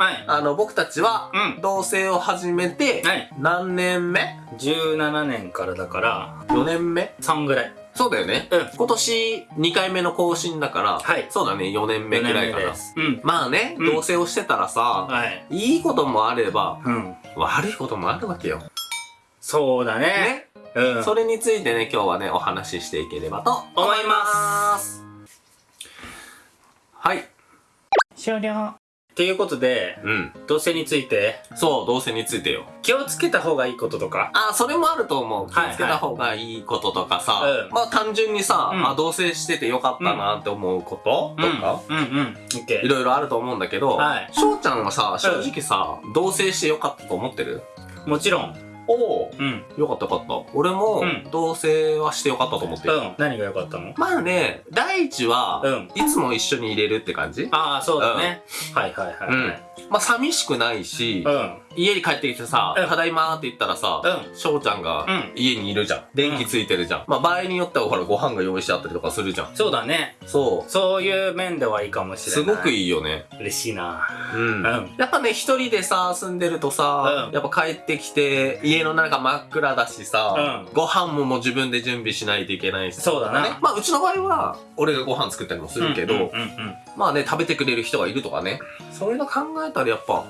はい。あの、僕たちはうん、同性を始めて、はい。何年目？17年からだから、?4 年目？3ぐらい。そうだよね。うん今年2回目の更新だから、はいそうだね、4年目ぐらいかな四年目で。す。うん。まあね、うん同棲をしてたらさ、はい。いいこともあれば、うん。悪いこともあるわけよ。そうだね。ね。うん。それについてね、今日はね、お話ししていければと思います。はい。終了。ということで、うん。同性についてそう、同棲についてよ。気をつけた方がいいこととか。あ、それもあると思う。気はいをつけた方がいいこととかさ、うんまあ単純にさ、うんあ、同棲しててよかったなって思うこと、とか、うんうんうん。オッケいろいろあると思うんだけど、はい翔ちゃんはさ、正直さ、同棲してよかったと思ってる？ー。もちろん。おおうん。よかったよかった。俺もうん、同棲はしてよかったと思ってる。うん。何が良かったの？まあね、第一は、うん。いつも一緒に入れるって感じああ、そうだね。はいはいはい。うんまあ寂しくないし、うん。家に帰ってきてさ、うんただいまーって言ったらさ、うちゃんがうん家にいるじゃん。電気ついてるじゃん。まあ場合によってはほらご飯が用意してあったりとかするじゃん。そうだね。そそういう面ではいいかもう。しれない。すごくいいよね。嬉しいな。うん。うんやっぱね、一人でさ、住んでるとさ、うんやっぱ帰ってきて、家の中真っ暗だしさ、うんご飯ももう自分で準備しないといけないし。そうだなね。まあうちの場合は、俺がご飯作ったりもするけど、うんうんうんまあね、食べてくれる人がいるとかね。そういうの考えたらやっぱ、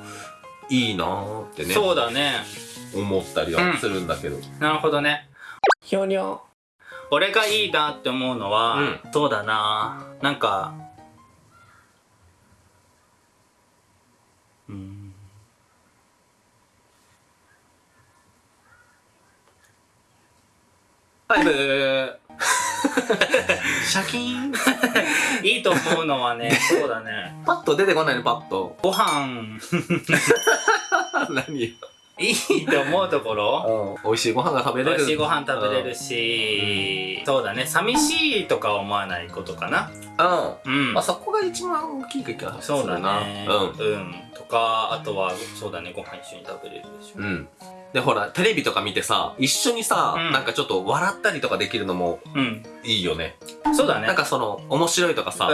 いいなーってね、そうだね。思ったりはするんだけど。なるほどね。ひょにょ。俺がいいなって思うのは、うんそうだな。なんか、うん。はい、ブー。シャキーン。いいと思うのはね、そうだね。パッと出てこないの、パッと。ご飯、何よ。いいと思うところ？美味しいご飯が食べれる。美味しいご飯食べれるし、そうだね。寂しいとか思わないことかな。うん。うんまあ、。そこが一番大きい気がすそうだ。ね。うん。うん。とか、あとは、そうだね。ご飯一緒に食べれるでしょ。うん。で、ほら、テレビとか見てさ、一緒にさ、うんなんかちょっと笑ったりとかできるのもうん。いいよね。そうだね。なんかその、面白いとかさ、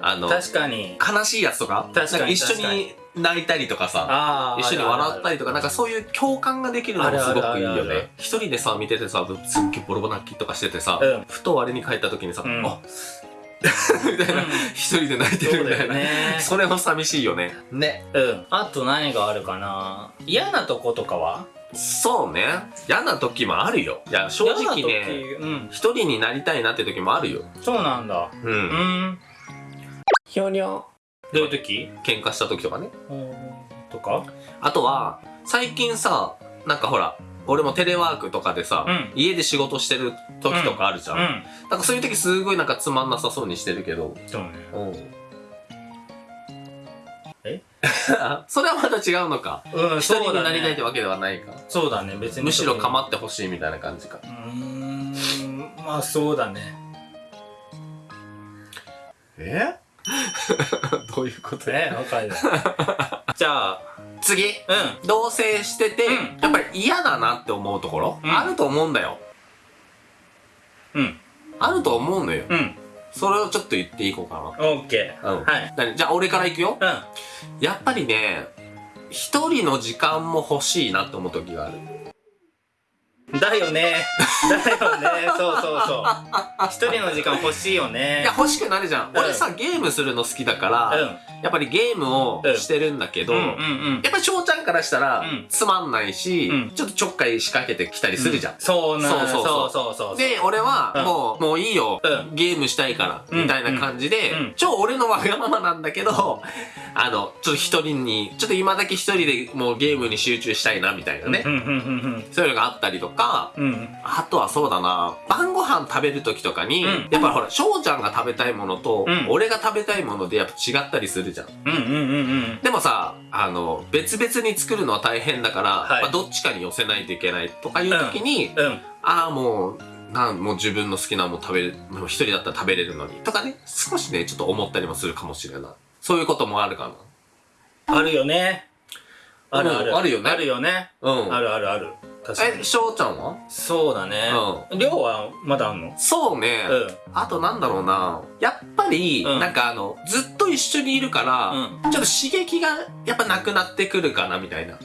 あうん。の、確かに。悲しいやつとか、確かになんか一緒に泣いたりとかさ、ああ。一緒に笑ったり。りとか、なんかそういう共感ができるのもすごくいいよあるあるあるあるね。一人でさ、見ててさ、すっげえボロボロ泣きとかしててさ、うんふと我に帰った時にさ、うんあ みたいな、うん一人で泣いてそうだよるみたいな。ね。それも寂しいよね。ね。うん。あと何があるかな嫌なとことかはそうね。嫌な時もあるよ。いや、正直ね、時うん。一人になりたいなって時もあるよ。そうなんだ。う。うんん。ひょにょ。どういう時？喧嘩した時とかね。とか？あとは、最近さ、なんかほら、俺もテレワークとかでさ、うん家で仕事してる時とかあるじゃん。うん。なんかそういう時すごいなんかつまんなさそうにしてるけど。そうね。うん。え それはまた違うのか。うん、一人になりたいってわけではないか。そうだね、別に。むしろ構ってほしいみたいな感じか。うーん、まあそうだね。え？どういうこと？え、わかる。じゃあ、次う同棲してて、うんやっぱり嫌だなって思うところ、うんあると思うんだよ。ん。うん。あると思うのよ。うん。それをちょっと言っていこうかオッケー。な。うん。はい。何？じゃあ俺から行くよ。うやっぱりね、一人の時間も欲しいなって思う時がある。ん。だよね。だよね。そうそうそう。一人の時間欲しいよいねや、。欲しくなるじゃん。うん俺さ、ゲームするの好きだから、うん。やっぱりゲームをしてるんだけど、うんうんうん。やっぱり翔ちゃんからしたら、うんつまんないし、うんちょっとちょっかい仕掛けてきたりするじゃん。そうなそうそうそうそうそうそう。で、俺は、うんもう、もういいよ、うんゲームしたいから、うんみたいな感じで、うん超俺のわがままなんだけど、あの、ちょっと一人に、ちょっと今だけ一人でもうゲームに集中したいな、みたいなね。うんうんうんうんそういうのがあったりとか、か、うん。あとはそうだな、晩ご飯食べる時とかに、うん。やっぱほら、翔ちゃんが食べたいものと、うん。俺が食べたいものでやっぱ違ったりするじゃん。うんうんうんうんでもさ、あの、別々に作るのは大変だから、はい。まあ、どっちかに寄せないといけないとかいう時に、うん。ああ、もう、なん、もう自分の好きなもの食べれる、もう一人だったら食べれるのに、とかね、少しね、ちょっと思ったりもするかもしれない。そういうこともあるかあるよね。あるある。うんあるよね。あるよね。な。うん。あるあるある確かえ、に翔ちゃんは？そうだね量はまだあんの？そうね。うんあとなんだろうな。やっぱり、うんなんかあの、ずっと一緒にいるから、うんちょっと刺激がやっぱなくなってくるかな、みたいな。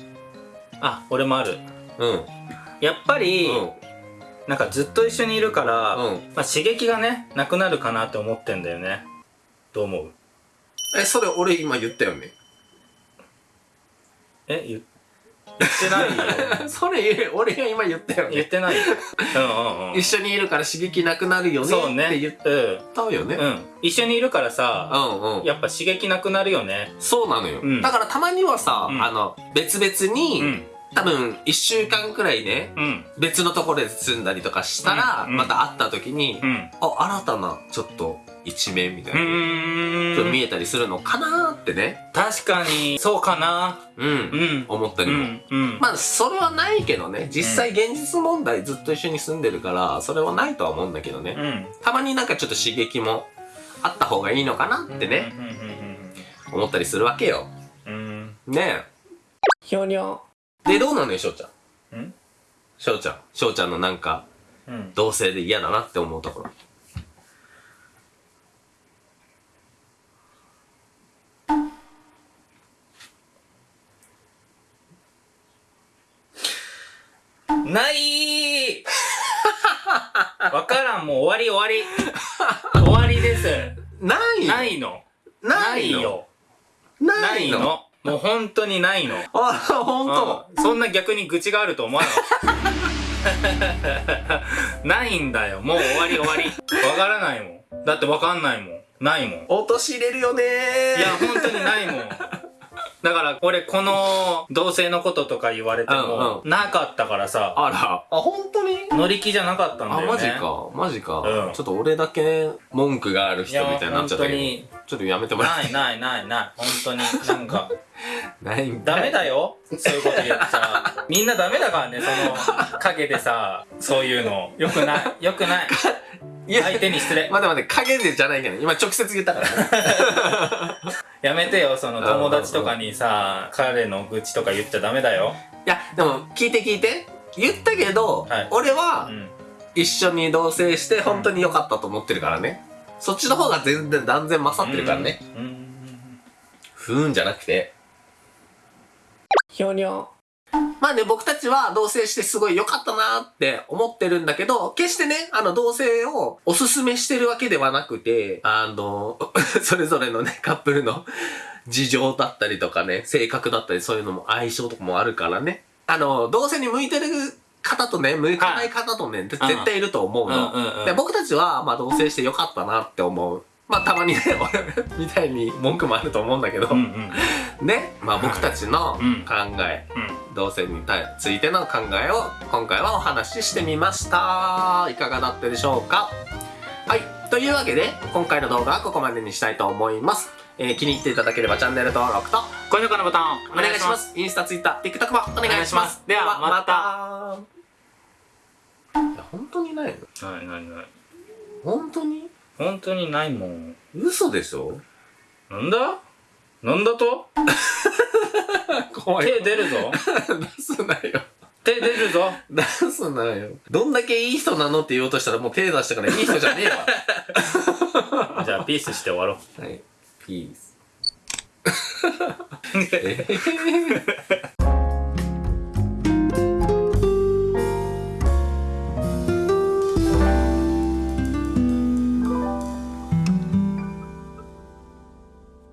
あ俺もあるうん。やっぱり、うん。なんかずっと一緒にいるから、うん。まあ、刺激がねなくなるかなって思ってんだよねどう思う？え、それ俺今言ったよね。え言言ってないよ。それ、俺が今言ったよね。言ってないよ。うんうんうん。一緒にいるから刺激なくなるよねそうね。って言っうんたよね。うん。一緒にいるからさ、うんうん。やっぱ刺激なくなるよね。そうなのよ。うん。だからたまにはさ、うん。あの、別々に、うん。多分一週間くらいね、うん。別のところで住んだりとかしたら、うん。また会った時に、うん。あ、新たな、ちょっと、一面みたいうな、見えたりするのかなーってね、確かにそうかなうん、うんう思ったりも。んうんまあ、それはないけどね、実際現実問題ずっと一緒に住んでるから、それはないとは思うんだけどね。うんたまになんかちょっと刺激もあった方がいいのかなってね、思ったりするわけよ。うんうんねえ。ひょにょ。で、どうなのよ、翔ちゃん？うん？翔ちゃん。翔ちゃんのなんか、うん同性で嫌だなって思うところ。ない わからんもう終わり終わり。終わりです。ないないの。ないの？よなないいの。のもう本当にないの。あ、ほんと。うん。そんな逆に愚痴があると思わなかったないんだよ。もう終わり終わり。わからないもん。だってわかんないもん。ないもん。落とし入れるよねいや本当にないもんだから俺この同性のこととか言われてもうんなかったからさ。あら。あ、ほんとに？乗り気じゃなかったんだあ、よね。マジか。マジか。うん。ちょっと俺だけ文句がある人みたいになっちゃったけど。いや本ちょっとやめてもらないないないない。本当になんか。え ないんだ。ダメだよ。そういうこと言ってさみんなダメだからねその陰でさ。そういうの。よくない。よくない。いや、相手に失礼。待って待って、影でじゃないけど、今直接言ったからね。やめてよその友達とかにさ彼の愚痴とか言っちゃダメだよいや、でも、聞いて聞いて。言ったけど、はい俺はう、ん一緒に同棲して本当に良かったと思ってるからね。そっちの方が全然断然勝ってるからね。うんふーんじゃなくて。ひょにょ。まあね、僕たちは同棲してすごい良かったなって思ってるんだけど、決してね、あの同棲をおすすめしてるわけではなくて、あの、それぞれのね、カップルの 事情だったりとかね、性格だったりそういうのも相性とかもあるからね。あの、同棲に向いてる方とね、向かない方とね、絶対いると思うの。で僕たちは、まあ同棲して良かったなって思う。まあたまにね、俺みたいに文句もあると思うんだけど、うんうんね、まあ僕たちのうん考え、うん同性についての考えを今回はお話ししてみました。いかがだったでしょうか？はい。というわけで、今回の動画はここまでにしたいと思います。えー気に入っていただければチャンネル登録と高評価のボタンお願いします。インスタ、ツイッター、TikTok もお願いします。ではまた。いや、本当にないの？ないないない本当に？本当にないもん嘘でしょ？なんだ？なんだと？怖手出るぞ出すなよ。手出るぞ出すなよ。どんだけいい人なのって言おうとしたらもう手出したからいい人じゃねえわ。じゃあピースして終わろうはい。ピース。えー